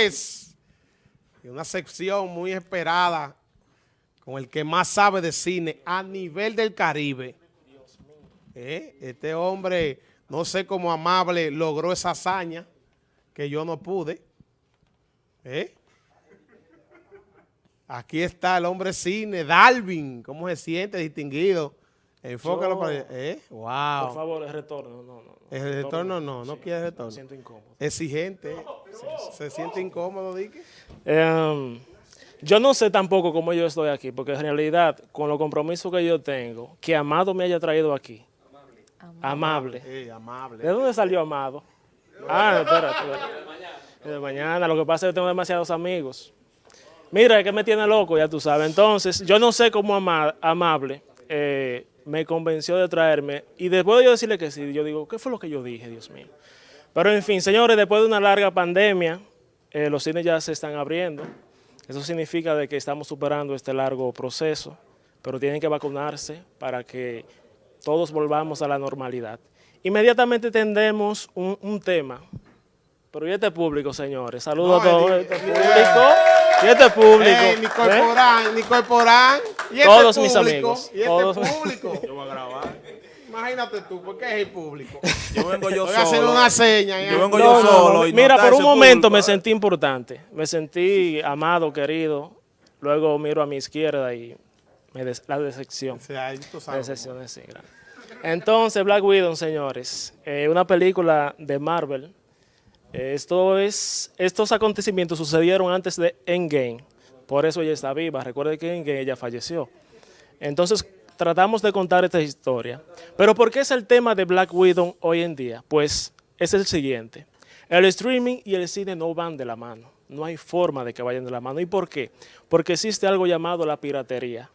señores, una sección muy esperada con el que más sabe de cine a nivel del Caribe. Eh, este hombre, no sé cómo amable, logró esa hazaña que yo no pude. ¿Eh? Aquí está el hombre cine, Dalvin. ¿Cómo se siente? Distinguido. Enfócalo para allá. ¿Eh? Wow. Por favor, el retorno. No, no, El retorno no, no Sí, quiere retorno. Me siento incómodo. Exigente. Se siente incómodo, Dique. Em, yo no sé tampoco cómo yo estoy aquí, porque en realidad, con los compromisos que yo tengo, que Amado me haya traído aquí. Amable. Eh, amable. ¿De dónde salió Amado? Ah, espérate. espérate. De mañana. Lo que pasa es que tengo demasiados amigos. Mira, es que me tiene loco, ya tú sabes. Entonces, yo no sé cómo ama- Amable eh, me convenció de traerme. Y después de yo decirle que sí, yo digo, ¿qué fue lo que yo dije, Dios mío? Pero en fin, señores, después de una larga pandemia, eh, los cines ya se están abriendo. Eso significa de que estamos superando este largo proceso, pero tienen que vacunarse para que todos volvamos a la normalidad. Inmediatamente tendremos un, un tema. Pero ¿y este público, señores? Saludos No, a todos. el- Este público. ¿Y este público? Eh, Nicole ¿Eh? Porán, Nicole Porán. ¿Y este Todos mis amigos, ¿Y este todos. público? Yo voy a grabar. Imagínate tú, ¿por qué es el público? Yo vengo yo Voy a hacer solo. una seña. Yo vengo No, yo no, solo. no. y no Mira, por un momento público, me ¿eh? sentí importante. Me sentí amado, querido. Luego miro a mi izquierda y me des- la decepción. O sea, tú sabes. decepción es sí, gracias. Entonces, Black Widow, señores, eh, una película de Marvel. Esto es, estos acontecimientos sucedieron antes de Endgame. Por eso ella está viva. Recuerde que en Endgame ella falleció. Entonces, tratamos de contar esta historia. Pero ¿por qué es el tema de Black Widow hoy en día? Pues es el siguiente. El streaming y el cine no van de la mano. No hay forma de que vayan de la mano. ¿Y por qué? Porque existe algo llamado la piratería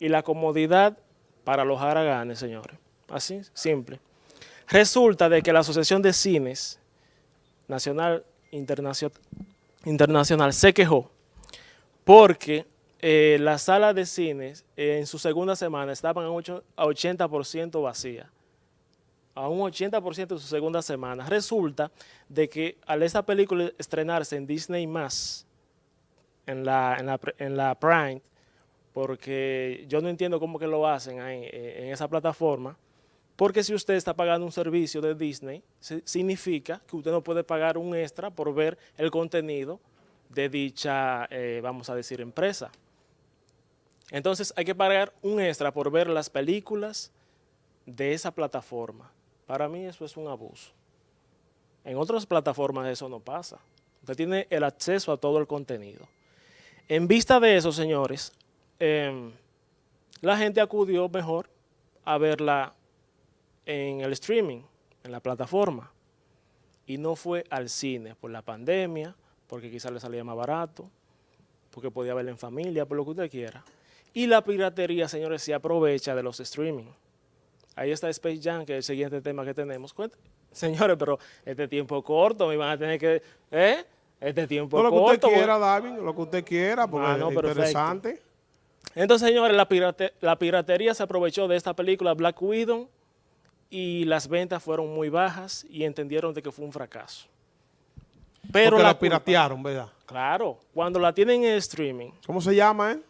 y la comodidad para los haraganes, señores. Así, simple. Resulta de que la Asociación de Cines Nacional Internacio- Internacional se quejó porque eh, las salas de cines eh, en su segunda semana estaban a ocho- a 80% vacías. A un 80% de su segunda semana. Resulta de que al esta película estrenarse en Disney+, en la, en la, en la Prime, porque yo no entiendo cómo que lo hacen ahí, eh, en esa plataforma, porque si usted está pagando un servicio de Disney, si- significa que usted no puede pagar un extra por ver el contenido de dicha, eh, vamos a decir, empresa. Entonces hay que pagar un extra por ver las películas de esa plataforma. Para mí eso es un abuso. En otras plataformas eso no pasa. Usted tiene el acceso a todo el contenido. En vista de eso, señores, em, la gente acudió mejor a verla en el streaming, en la plataforma, y no fue al cine por la pandemia, porque quizás le salía más barato, porque podía verla en familia, por lo que usted quiera. Y la piratería, señores, se aprovecha de los streaming. Ahí está Space Jam, que es el siguiente tema que tenemos. Cuenta- Señores, pero este tiempo corto, me van a tener que... ¿Eh? Este tiempo No, lo que corto. usted quiera, David, lo que usted quiera, porque Ah, no, es perfecto. interesante. Entonces, señores, la, pirate- la piratería se aprovechó de esta película Black Widow y las ventas fueron muy bajas y entendieron de que fue un fracaso. Pero porque la la culpa- piratearon, ¿verdad? Claro, cuando la tienen en streaming, ¿Cómo se llama, eh?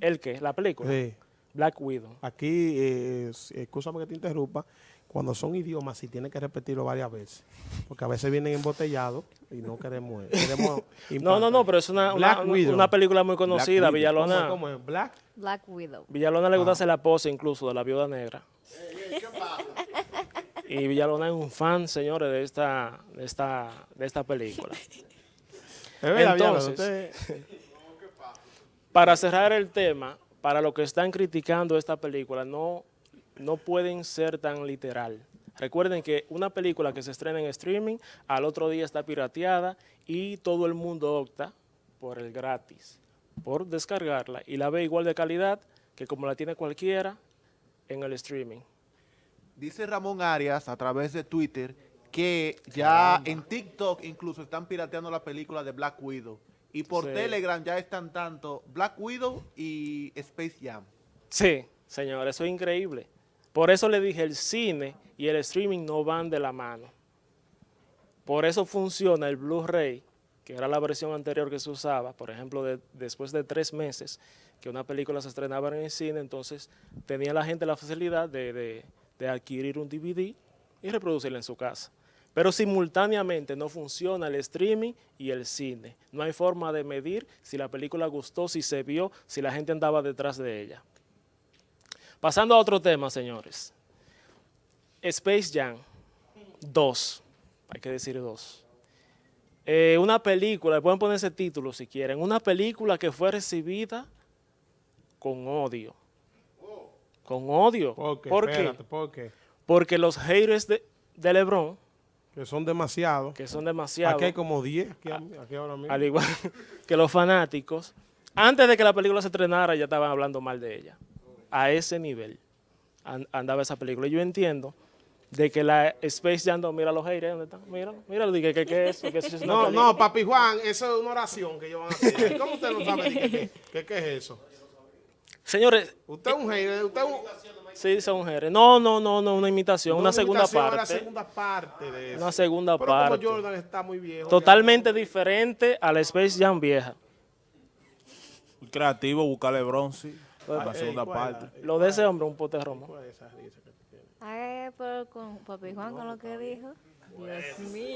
¿el qué? La película. Sí. Black Widow. Aquí, eh, escúchame que te interrumpa, cuando son idiomas sí tienes que repetirlo varias veces, porque a veces vienen embotellados y no queremos... queremos No, no, no, pero es una, una, película muy conocida. Villalona. ¿Cómo, es? ¿Black? Black Widow. Villalona le gusta Ah. hacer la pose incluso de la viuda negra. Y Villalona es un fan, señores, de esta, de esta, de esta película. Entonces, Para cerrar el tema, para los que están criticando esta película, no, no pueden ser tan literal. Recuerden que una película que se estrena en streaming, al otro día está pirateada y todo el mundo opta por el gratis, por descargarla y la ve igual de calidad que como la tiene cualquiera en el streaming. Dice Ramón Arias a través de Twitter que ya en TikTok incluso están pirateando la película de Black Widow. Y por Sí. Telegram ya están tanto Black Widow y Space Jam. Sí, señor, eso es increíble. Por eso le dije, el cine y el streaming no van de la mano. Por eso funciona el Blu-ray que era la versión anterior que se usaba, por ejemplo, de- después de tres meses que una película se estrenaba en el cine, entonces tenía la gente la facilidad de, de- de adquirir un DVD y reproducirlo en su casa. Pero simultáneamente no funciona el streaming y el cine. No hay forma de medir si la película gustó, si se vio, si la gente andaba detrás de ella. Pasando a otro tema, señores. Space Jam 2, hay que decir 2. Eh, una película, pueden poner ese título si quieren, una película que fue recibida con odio. Con odio. ¿Por qué? ¿Por Espérate, qué? ¿por qué? Porque los haters de, de LeBron, Que son demasiados. que son demasiados, Aquí hay como 10, aquí, aquí ahora mismo. al igual que los fanáticos, antes de que la película se estrenara ya estaban hablando mal de ella. A ese nivel an- andaba esa película. Y yo entiendo de que la Space Jam 2, mira los haters, ¿dónde están? Míralo, míralo, dije eso, eso es una No, no, papi Juan, eso es una oración que ellos van a hacer. ¿Cómo usted no sabe qué, qué- qué- qué es eso? Señores, Usted es un hater, usted es un... sí son haters. No, no, no, no, una imitación, una segunda imitación parte. segunda parte de eso. Una segunda Pero parte. como Jordan está muy viejo. Totalmente diferente a la Space Jam vieja. Muy creativo, buscarle bronce la Ey, segunda ¿cuál es la- parte. Lo de ese hombre, un pote romo. ¿Cuál es esa risa que tú tienes? Ay, pero con Papi Juan con lo que dijo. Dios mío.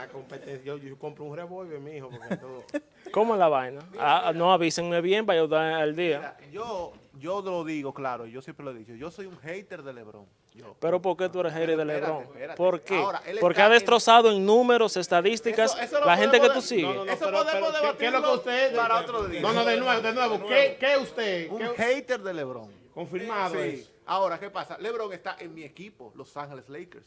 La competencia, yo, yo compro un revólver, mijo, porque todo... ¿Cómo es la vaina? Ah, no, avísenme bien para yo dar al día. Mira, yo, yo lo digo, claro, yo siempre lo he dicho, yo soy un hater de LeBron. Yo. Pero ¿por qué tú eres hater de LeBron? espérate. ¿Por qué? Ahora, Porque ha destrozado en números, estadísticas, Eso- eso lo la gente que tú sigues. no, no, Eso podemos ¿qué- ¿qué, es lo que usted... para otro día. No, no, de nuevo, de nuevo. ¿Qué, qué usted? Un ¿Qué- hater de LeBron. confirmado Sí. Ahora, ¿qué pasa? LeBron está en mi equipo, Los Ángeles Lakers.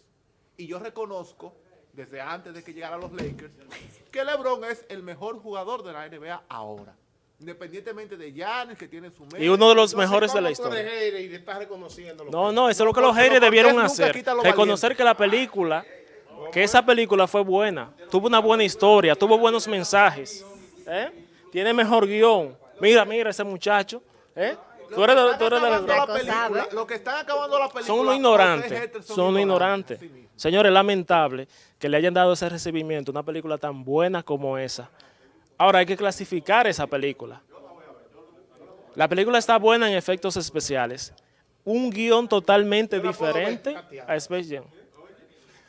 Y yo reconozco, desde antes de que llegara a los Lakers, que LeBron es el mejor jugador de la NBA ahora. Independientemente de Giannis, que tiene su Y uno de los mejores de la ¿cómo tú eres historia. y reconociendo No, no, eso es lo que los haters debieron hacer. Reconocer que la película, que esa película fue buena, tuvo una buena historia, tuvo buenos mensajes, ¿eh? tiene mejor guion. Mira, mira ese muchacho, ¿eh? Tú eres de, tú eres de Acabando LeBron. la película. Lo que están acabando la película. Son unos ignorantes, son unos ignorantes. Señores, lamentable que le hayan dado ese recibimiento, a una película tan buena como esa. Ahora hay que clasificar esa película. La película está buena en efectos especiales. Un guion totalmente diferente a Space Jam.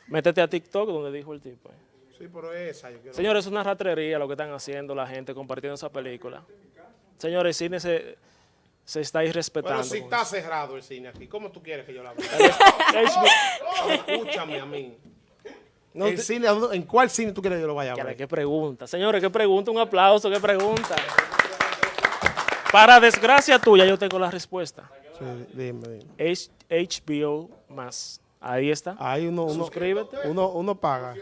Métete a TikTok donde dijo el tipo. eh. Sí, pero esa yo quiero... Señores, es una ratrería lo que están haciendo la gente compartiendo esa película. Señores, cine se, se está irrespetando. Pero si está eso. cerrado el cine aquí, ¿cómo tú quieres que yo la vea? HBO Escúchame a mí. no el te- cine, ¿a dónde- ¿En cuál cine tú quieres que yo lo vaya a ver? ¿Qué pregunta? Señores, ¿qué pregunta? Un aplauso, ¿qué pregunta? Para desgracia tuya, yo tengo la respuesta. Sí, dime, dime. H- HBO más. Ahí está. Ahí uno, uno, Suscríbete. uno, uno paga.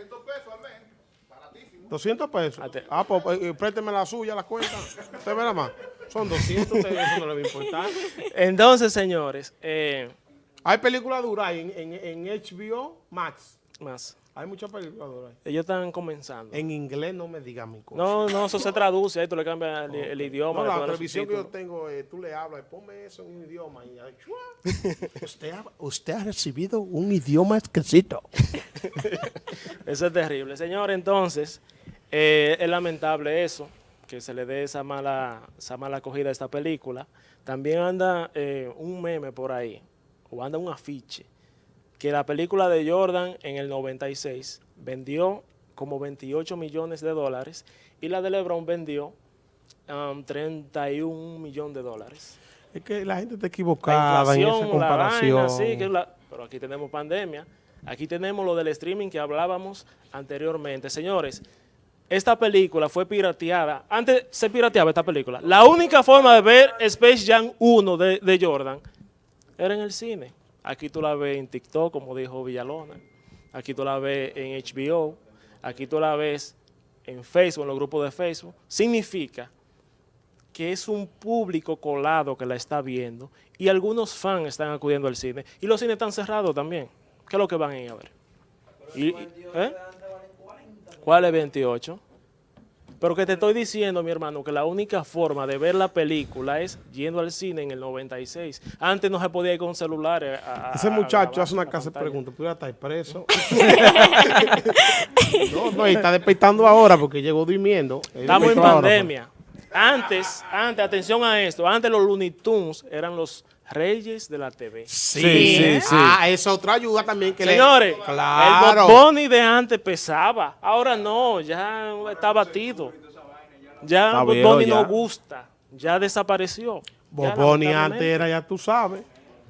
200 pesos. Ate- Ah, pues eh, présteme la suya, la cuenta. Usted verá más. Son 200, usted- eso no le va a importar. Entonces, señores, eh, Hay películas duras en, en, en HBO Max. más. Hay muchas películas duras. Ellos están comenzando. En inglés no me digas mi cosa. No, no, eso se traduce, ahí tú le cambias el, el idioma. No, la televisión que yo tengo, eh, tú le hablas, ponme eso en un idioma. Y, usted, ha, usted ha recibido un idioma exquisito. Eso es terrible. Señor, entonces, eh, es lamentable eso, que se le dé esa mala, esa mala acogida a esta película. También anda eh, un meme por ahí, o anda un afiche, que la película de Jordan en el 96 vendió como 28 millones de dólares y la de LeBron vendió um, 31 millones de dólares. Es que la gente está La equivocada en esa comparación. vaina, sí, que es la- pero aquí tenemos pandemia. Aquí tenemos lo del streaming que hablábamos anteriormente. Señores, esta película fue pirateada. Antes se pirateaba esta película. La única forma de ver Space Jam 1 de, de Jordan era en el cine. Aquí tú la ves en TikTok, como dijo Villalona. Aquí tú la ves en HBO. Aquí tú la ves en Facebook, en los grupos de Facebook. Significa que es un público colado que la está viendo y algunos fans están acudiendo al cine y los cines están cerrados también. ¿Qué es lo que van a ir a ver? Y- ¿eh? ¿Cuál es 28? Pero que te estoy diciendo, mi hermano, que la única forma de ver la película es yendo al cine en el 96. Antes no se podía ir con celulares. a- a- Ese a muchacho hace una casa de preguntas. ¿Pudiera estar preso? no, no, y está despertando ahora porque llegó durmiendo. Estamos en ahora, pandemia. Antes, antes, atención a esto, antes los Looney Tunes eran los reyes de la TV. Sí, Sí, sí, sí. Ah, esa otra ayuda también que Señores, le... el Claro. Bunny de antes pesaba, ahora no, ya está batido. Ya Bunny no gusta, ya desapareció. Ya, Boboni antes era, ya tú sabes.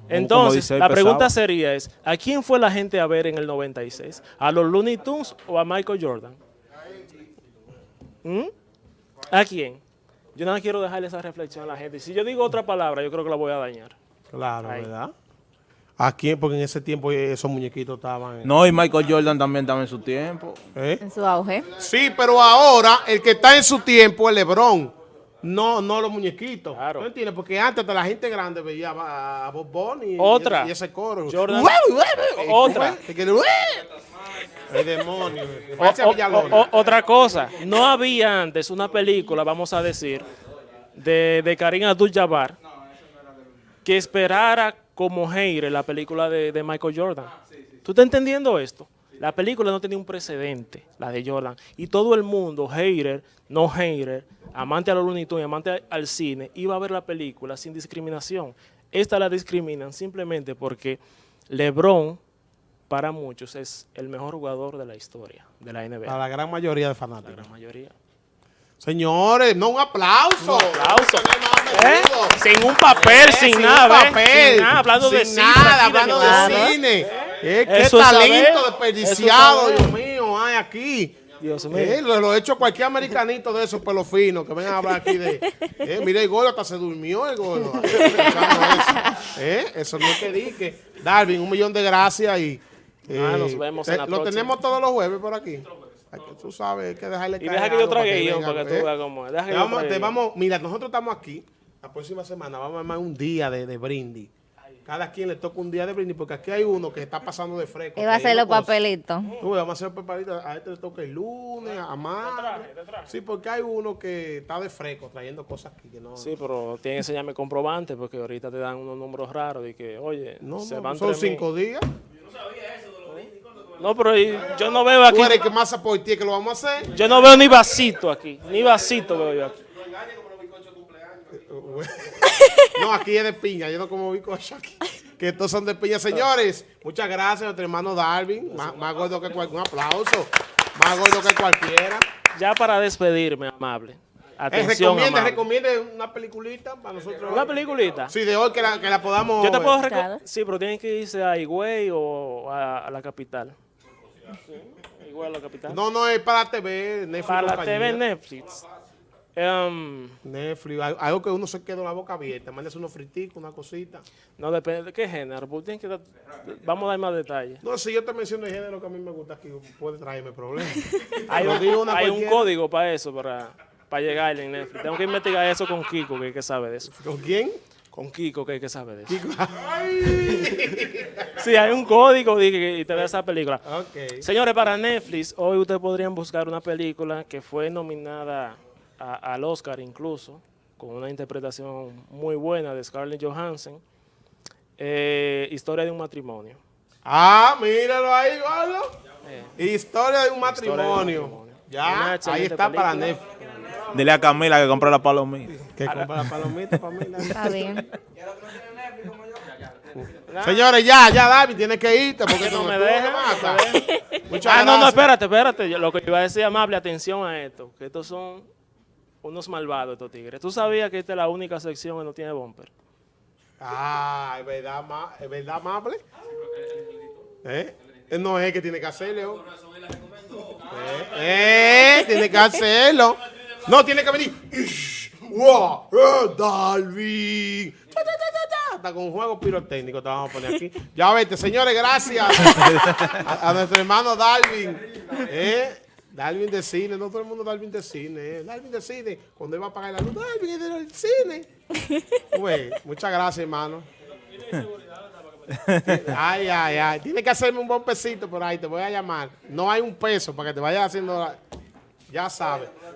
Entonces, dice, la pregunta sería es, ¿a quién fue la gente a ver en el 96? ¿A los Looney Tunes o a Michael Jordan? ¿Mm? ¿A quién? Yo nada quiero dejarle esa reflexión a la gente. Si yo digo otra palabra, yo creo que la voy a dañar. Claro, Ahí. ¿verdad? ¿A quién? Porque en ese tiempo esos muñequitos estaban... en- No, y Michael Jordan también estaba en su tiempo. ¿Eh? En su auge. Sí, pero ahora el que está en su tiempo es LeBron. No, no los muñequitos. Claro. ¿No entiendes? Porque antes hasta la gente grande veía a Bob Bunny y- Otra. y, ese coro. Jordan. Otra. El demonio. o- o- otra cosa, no había antes una película, vamos a decir, de, de Karim Abdul-Jabbar que esperara como hater la película de, de Michael Jordan. ¿Tú estás entendiendo esto? La película no tenía un precedente, la de Jordan, y todo el mundo, hater, no hater, amante a los Looney Tunes, amante al cine, iba a ver la película sin discriminación. Esta la discriminan simplemente porque LeBron, para muchos, es el mejor jugador de la historia de la NBA. A la gran mayoría de La fanáticos. gran mayoría. Señores, no un aplauso. aplauso. ¿Eh? Sin un papel, Eh, sin, un nada, papel. Sin nada, hablando de cifras nada, aquí hablando de cine. Eh, qué Eso talento saber, desperdiciado, Dios mío, hay aquí. Dios mío. Eh, lo, lo he hecho cualquier americanito de esos pelos finos que vengan a hablar aquí de. Eh, mira, el gordo hasta se durmió el. Eh, eso no es que dique. Darwin, un millón de gracias y. Ah, nos vemos en la Lo próxima. tenemos todos los jueves por aquí. Hay que- Tú sabes, hay que dejarle Y deja que yo trague vengan, para que tú ¿eh? veas cómo es. Deja que Te yo vamos, te mira, nosotros estamos aquí. La próxima semana vamos a armar un día de, de brindis. Cada quien le toca un día de brindis, porque aquí hay uno que está pasando de fresco. Iba a hacer los papelitos. Tú, vamos a hacer papelitos. A este le toca el lunes, a más. Sí, porque hay uno que está de fresco trayendo cosas aquí que no. Sí, pero tienen que enseñarme comprobante porque ahorita te dan unos números raros de que, oye, no, se no, van son cinco días. No, pero y- yo no veo aquí, Tú eres que más por ti que lo vamos a hacer. yo no veo ni vasito aquí, ni vasito veo yo aquí. No, aquí es de piña. Yo no como bizcocho aquí. Que estos son de piña. Señores, muchas gracias a nuestro hermano Darwin. Más, más gordo que cualquiera. Un aplauso. Más gordo que cualquiera. Ya para despedirme, amable. Eh, Atención, recomiende, amable. recomiende una peliculita para nosotros. Una peliculita. Sí, de hoy que la, que la podamos Yo te puedo recomendar. Sí, pero tienen que irse a Higüey o a, a la capital. Sí, Higüey a la capital. No, no, es para TV, Netflix. Para la compañía. TV Netflix. Em, Netflix, al- algo que uno se quede con la boca abierta. Mándese unos friticos, una cosita. no depende de qué género. porque que dar- vamos a dar más detalles. No, si yo te menciono el género que a mí me gusta aquí, puede traerme problemas. Hay, Lo digo un, una hay un código para eso, para, para llegar en Netflix. Tengo que investigar eso con Kiko, que, que sabe de eso. ¿Con quién? Con Kiko, que, que sabe de eso. Ay. Sí, hay un código y te da esa película. ok. Señores, para Netflix, hoy ustedes podrían buscar una película que fue nominada a- al Oscar incluso, con una interpretación muy buena de Scarlett Johansson, eh, Historia de un matrimonio. Ah, míralo ahí, gordo. Eh, Historia de un Historia de un matrimonio. Ya, ahí está para. Netflix. Dile a Camila que compre la palomita. Que compra la palomita mí. Está bien. Señores, ya, ya, David, tienes que irte porque no me Muchas Ah, no, no, espérate, espérate. Yo- lo que iba a decir, amable, atención a esto, que estos son unos malvados estos tigres. ¿Tú sabías que esta es la única sección que no tiene bumper? Ah, es verdad, ma- es verdad, amable. ¿Eh? No es que tiene que hacerlo. Eh, eh, tiene que hacerlo. No, tiene que venir. Wow, Darwin. Ta, ta, ta, ta, ta. Hasta con un juego pirotécnico te vamos a poner aquí. Ya vete, señores, gracias a, nuestro hermano Darwin. ¿Eh? Darwin de cine, no todo el mundo Darwin de cine. ¿eh? Darwin de cine, cuando va a pagar la luz, Darwin es del cine. Muchas gracias, hermano. Ay, ay, ay. Tiene que hacerme un buen pesito por ahí, te voy a llamar. No hay un peso para que te vayas haciendo. la- Ya sabes.